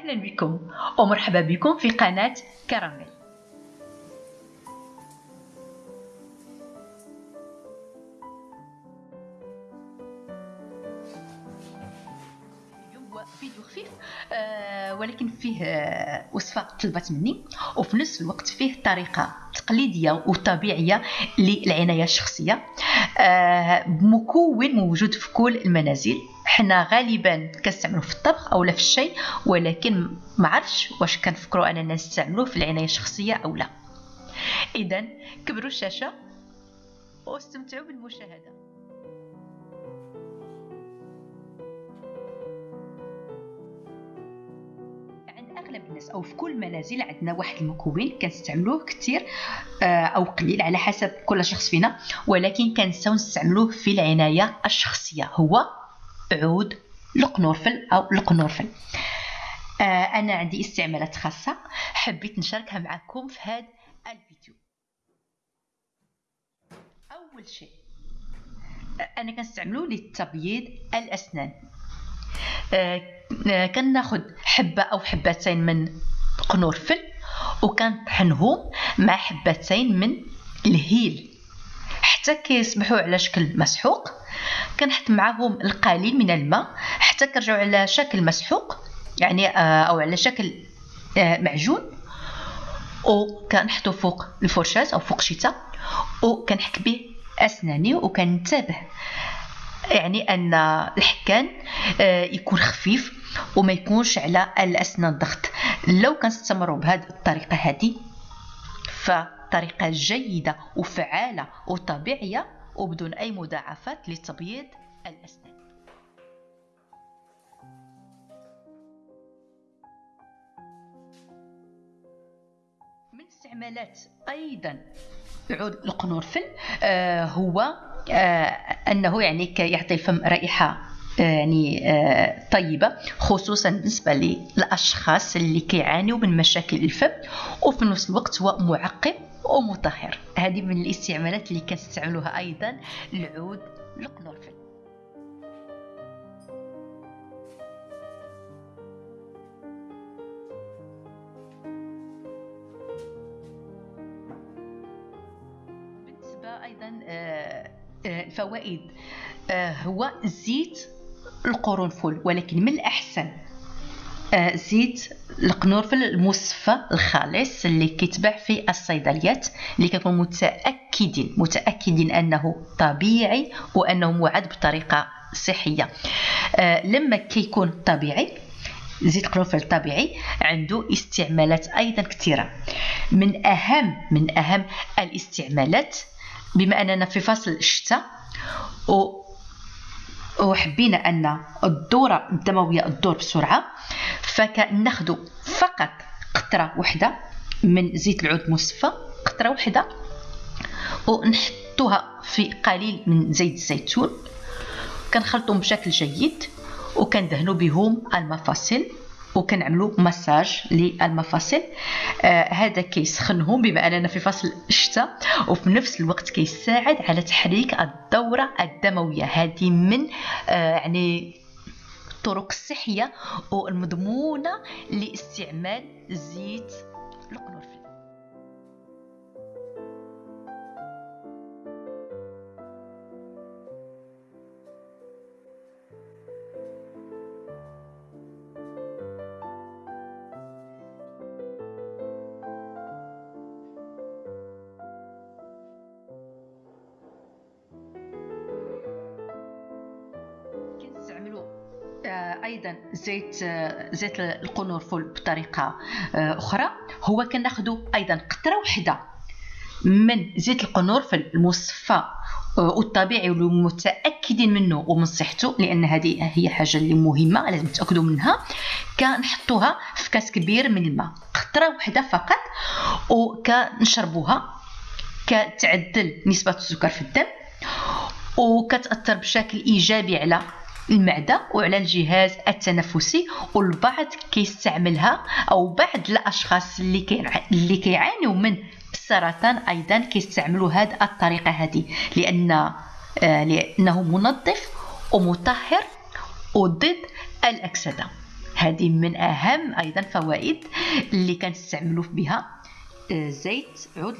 أهلا بكم ومرحبا بكم في قناة كراميل. فيديو خفيف آه ولكن فيه آه وصفة طلبت مني وفي نفس الوقت فيه طريقة تقليدية وطبيعية للعناية الشخصية آه مكون موجود في كل المنازل. حنا غالبا كنستعملوه في الطبخ اولا في الشاي ولكن ما عرفش واش كنفكروا أننا نستعملوه في العناية الشخصية أو لا. اذا كبروا الشاشة واستمتعوا بالمشاهدة. عند أغلب الناس أو في كل المنازل عندنا واحد المكون كنستعملوه كثير آه، أو قليل على حسب كل شخص فينا ولكن كنساو نستعملوه في العناية الشخصية هو عود القنورفل أو القنورفل آه أنا عندي استعمالات خاصة. حبيت نشاركها معكم في هذا الفيديو. أول شيء أنا كنستعملو لتبييض الأسنان. آه كناخذ حبة أو حبتين من قنورفل وكنطحنهم مع حبتين من الهيل. حتى كيصبحوا على شكل مسحوق. كنحط معاهم القليل من الماء حتى كيرجعوا على شكل مسحوق يعني آه، أو على شكل آه، معجون. وكنحطو فوق الفرشاة أو فوق شتا وكنحك به أسناني وكنتبه يعني أن الحكان آه، يكون خفيف وما يكونش على الأسنان ضغط. لو كنستمروا بهذه الطريقة هذه فطريقة جيدة وفعالة وطبيعية وبدون أي مضاعفات لتبييض الأسنان. من استعمالات أيضا عود القنورفل آه هو آه أنه يعني يعطي الفم رائحة آه، يعني آه طيبة خصوصا بالنسبة للأشخاص اللي كيعانيوا من مشاكل الفم وفي نفس الوقت هو معقم ومطهر. هذه من الاستعمالات اللي كنستعملوها أيضا العود القنورفل بالنسبة أيضا آه، آه، الفوائد آه، هو زيت القرنفل ولكن من الأحسن؟ زيت القنورفل المصفى الخالص اللي كيتباع في الصيدليات اللي كنكون متأكدين متأكدين أنه طبيعي وأنه معد بطريقة صحية. آه لما كيكون طبيعي زيت القرنفل طبيعي عنده استعمالات أيضا كثيرة. من أهم من أهم الاستعمالات بما أننا في فصل الشتاء وحبينا أن الدوره الدموية تدور بسرعة. فكناخذ فقط قطرة واحدة من زيت العود المصفى قطرة واحدة ونحطوها في قليل من زيت الزيتون. كنخلطهم بشكل جيد وكندهنوا بهم المفاصل. وكنعملوا مساج للمفاصل. آه هذا كيسخنهم بما أننا في فصل الشتاء وفي نفس الوقت كيساعد على تحريك الدورة الدموية. هذه من آه يعني الطرق الصحيه والمضمونة لاستعمال زيت القرنفل أيضا زيت آه، زيت القرنفل بطريقة آه، أخرى. هو كناخذ أيضا قطرة واحدة من زيت القرنفل المصفى والطبيعي والمتأكدين منه ومن صحته لأن هذه هي حاجة اللي مهمة لازم تاكدوا منها. كنحطوها في كاس كبير من الماء قطرة واحدة فقط وكنشربوها كتعدل نسبة السكر في الدم وكتأثر بشكل إيجابي على المعدة وعلى الجهاز التنفسي والبعض كيستعملها أو بعض الأشخاص اللي اللي كيعانيوا من السرطان أيضا كيستعملوا هذه الطريقة هذه لأن آه، لأنه منظف ومطهر وضد الأكسدة. هذه من أهم أيضا فوائد اللي كنستعملوا بها آه، زيت عود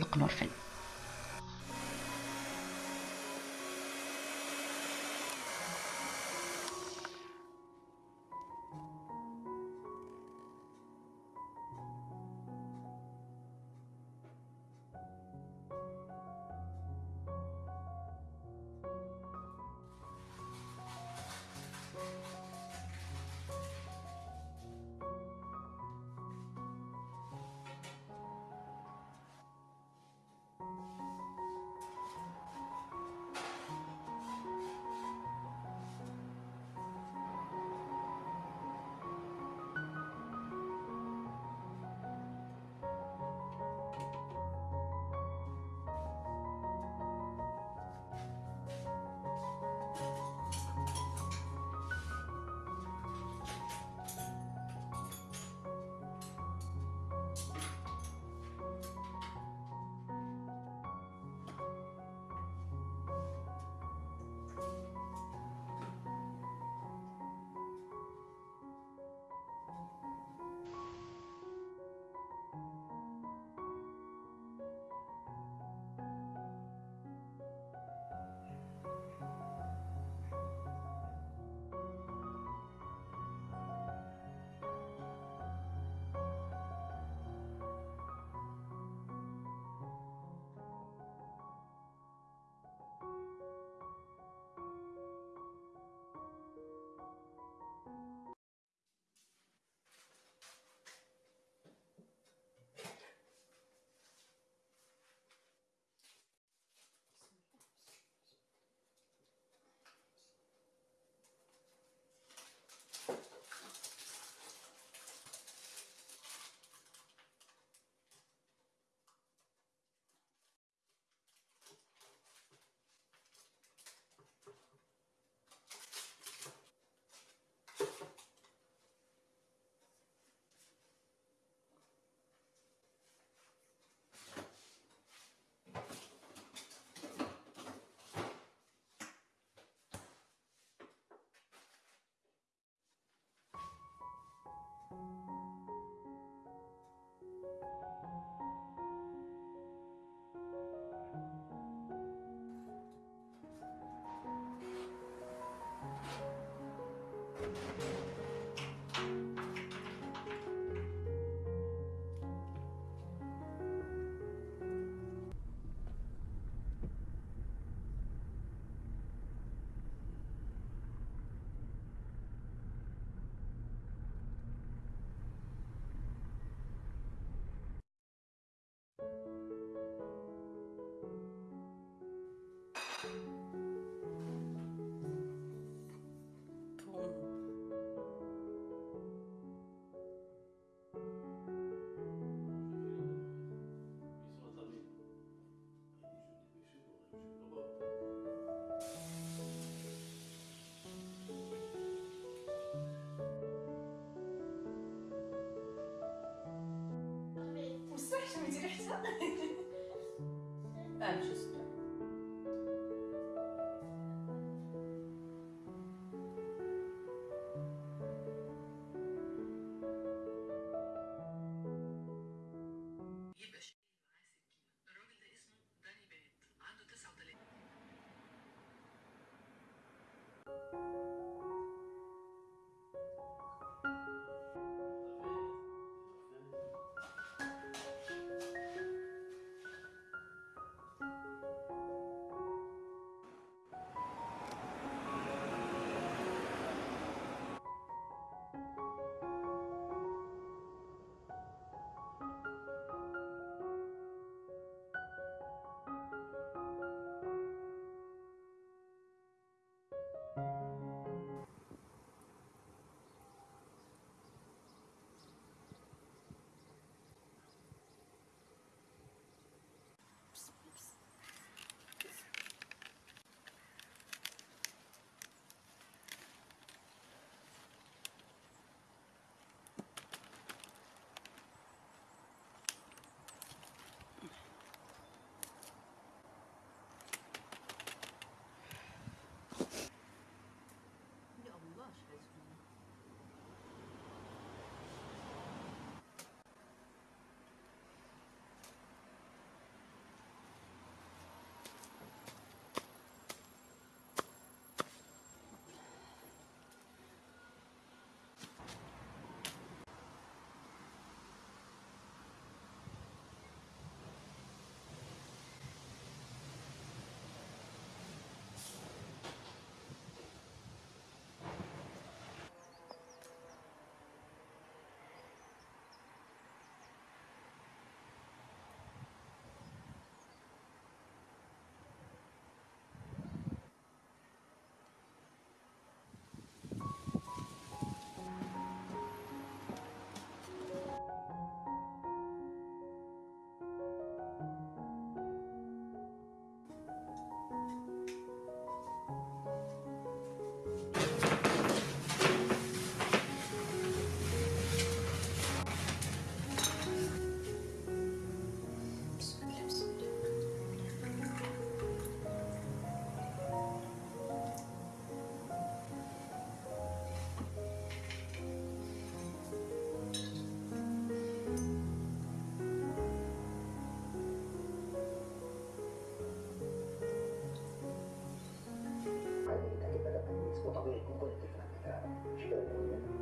Thank anxious. お得にここに来てくれたら、すごいよね。